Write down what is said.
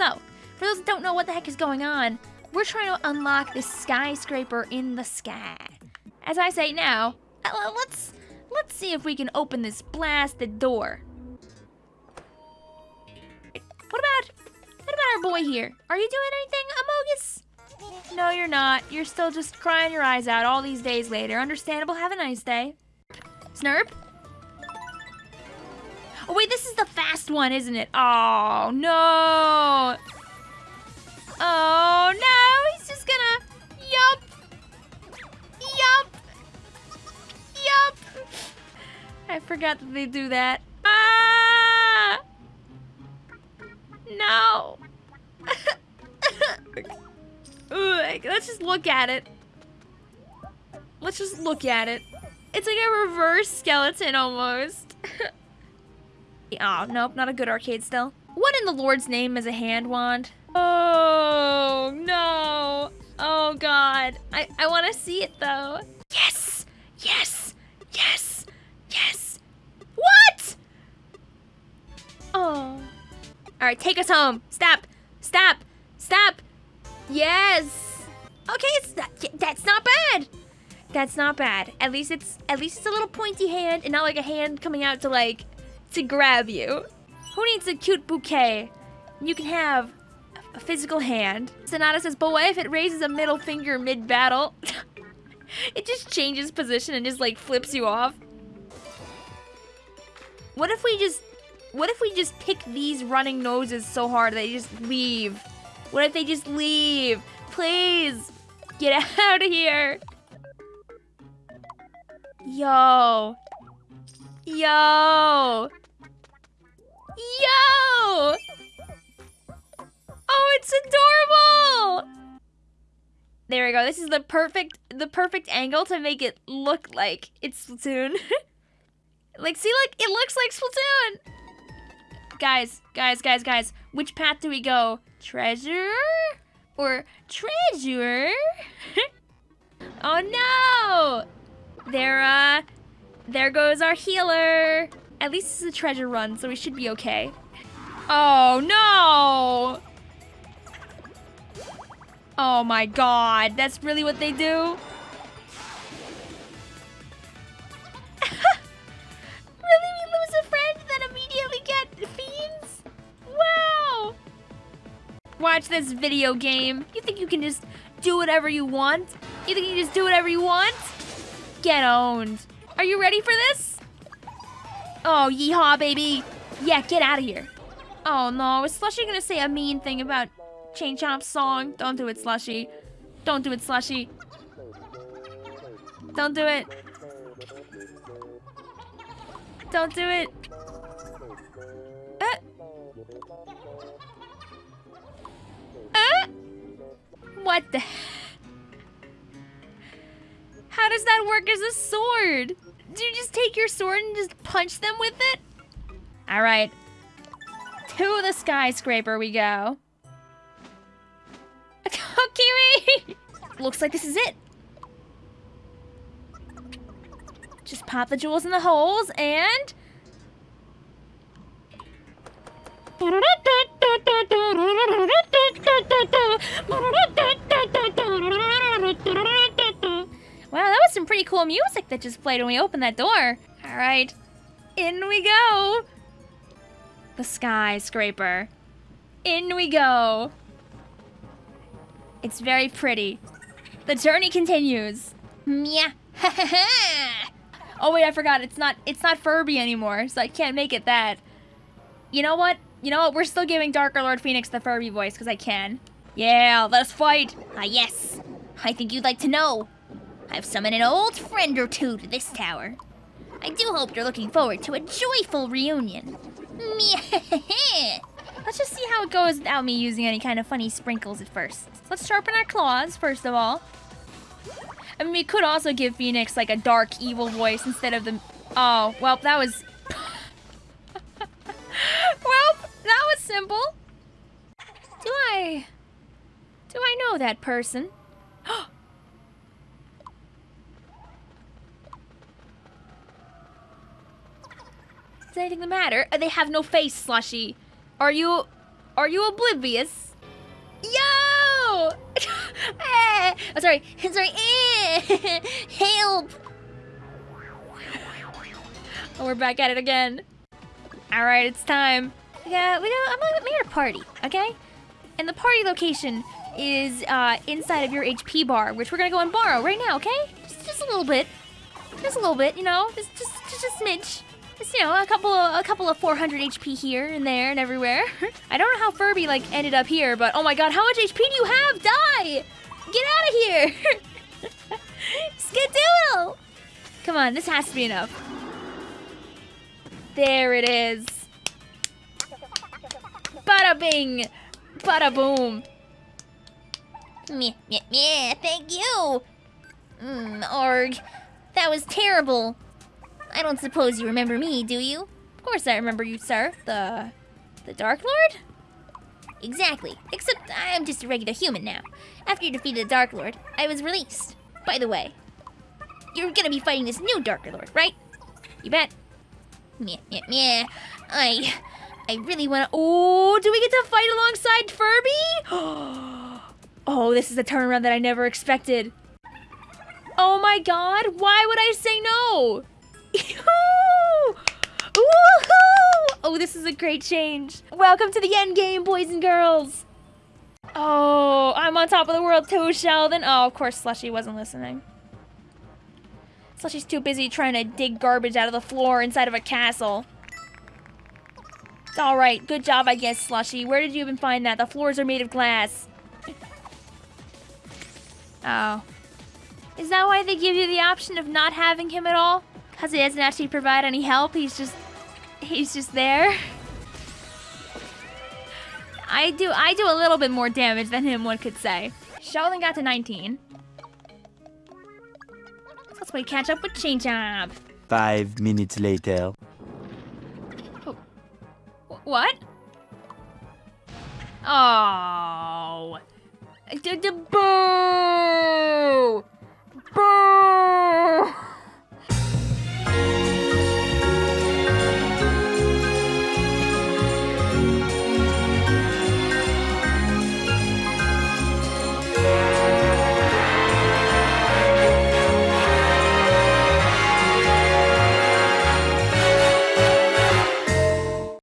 So, for those that don't know what the heck is going on, we're trying to unlock this skyscraper in the sky. As I say now, uh, let's let's see if we can open this blasted door. What about what about our boy here? Are you doing anything, Amogus? No, you're not. You're still just crying your eyes out all these days later. Understandable. Have a nice day. Snurp? Is the fast one, isn't it? Oh, no. Oh, no. He's just gonna... Yup. Yup. Yup. I forgot that they do that. Ah! No. Ugh, let's just look at it. Let's just look at it. It's like a reverse skeleton almost. Oh, nope, not a good arcade still. What in the Lord's name is a hand wand? Oh, no. Oh, God. I, I want to see it, though. Yes! Yes! Yes! Yes! What? Oh. All right, take us home. Stop. Stop. Stop. Yes. Okay, not, that's not bad. That's not bad. At least it's at least it's a little pointy hand and not like a hand coming out to like to grab you. Who needs a cute bouquet? You can have a physical hand. Sonata says, but what if it raises a middle finger mid-battle? it just changes position and just like flips you off. What if we just what if we just pick these running noses so hard they just leave? What if they just leave? Please, get out of here. Yo. Yo. Yo! Oh, it's adorable! There we go. This is the perfect the perfect angle to make it look like it's Splatoon. like, see, like, it looks like Splatoon! Guys, guys, guys, guys, which path do we go? Treasure? Or treasure? oh no! There, uh, there goes our healer. At least it's a treasure run, so we should be okay. Oh no! Oh my god, that's really what they do? Really, we lose a friend then immediately get fiends? Wow! Watch this video game. You think you can just do whatever you want? You think you can just do whatever you want? Get owned. Are you ready for this? Oh, yeehaw, baby. Yeah, get out of here. Oh, no. Is Slushy gonna say a mean thing about Chain Chomp's song? Don't do it, Slushy. Don't do it, Slushy. Don't do it. Don't do it. Uh. Uh? What the... How does that work as a sword? Do you just take your sword and just punch them with it? Alright. To the skyscraper we go. Kiwi! Looks like this is it. Just pop the jewels in the holes and... was some pretty cool music that just played when we opened that door. All right, in we go. The skyscraper. In we go. It's very pretty. The journey continues. Mia. oh wait, I forgot. It's not. It's not Furby anymore, so I can't make it that. You know what? You know what? We're still giving Darker Lord Phoenix the Furby voice because I can. Yeah, let's fight. Ah, yes. I think you'd like to know. I've summoned an old friend or two to this tower. I do hope you're looking forward to a joyful reunion. Let's just see how it goes without me using any kind of funny sprinkles at first. Let's sharpen our claws, first of all. I mean, we could also give Phoenix, like, a dark, evil voice instead of the... Oh, well, that was... well, that was simple. Do I... Do I know that person? Anything the matter? They have no face, Slushy. Are you... Are you oblivious? Yo! eh, oh, sorry, sorry. Eh, help! Oh, we're back at it again. All right, it's time. Yeah, we got. I'm gonna make a party, okay? And the party location is uh, inside of your HP bar, which we're gonna go and borrow right now, okay? Just, just a little bit, just a little bit, you know, just, just, just a smidge. Just, you know, a couple of a couple of 400 HP here and there and everywhere. I don't know how Furby like ended up here, but oh my god, how much HP do you have? Die! Get out of here! Skedoodle! Come on, this has to be enough. There it is. Bada bing! Bada boom! Meh, meh, meh, thank you! Mmm, Arg. That was terrible. I don't suppose you remember me, do you? Of course I remember you, sir. The... the Dark Lord? Exactly. Except I'm just a regular human now. After you defeated the Dark Lord, I was released. By the way, you're gonna be fighting this new Dark Lord, right? You bet. Meh, meh, meh. I... I really wanna... Oh, do we get to fight alongside Furby? Oh, this is a turnaround that I never expected. Oh my god, why would I say no? Oh, this is a great change. Welcome to the end game, boys and girls. Oh, I'm on top of the world too, Sheldon. Oh, of course Slushy wasn't listening. Slushy's too busy trying to dig garbage out of the floor inside of a castle. It's alright. Good job, I guess, Slushy. Where did you even find that? The floors are made of glass. Oh. Is that why they give you the option of not having him at all? Because he doesn't actually provide any help, he's just... He's just there? I do I do a little bit more damage than him, one could say. Sheldon got to 19. So let's play catch up with Chain Chomp. Five minutes later. Oh. What? Oh. D -d Boo!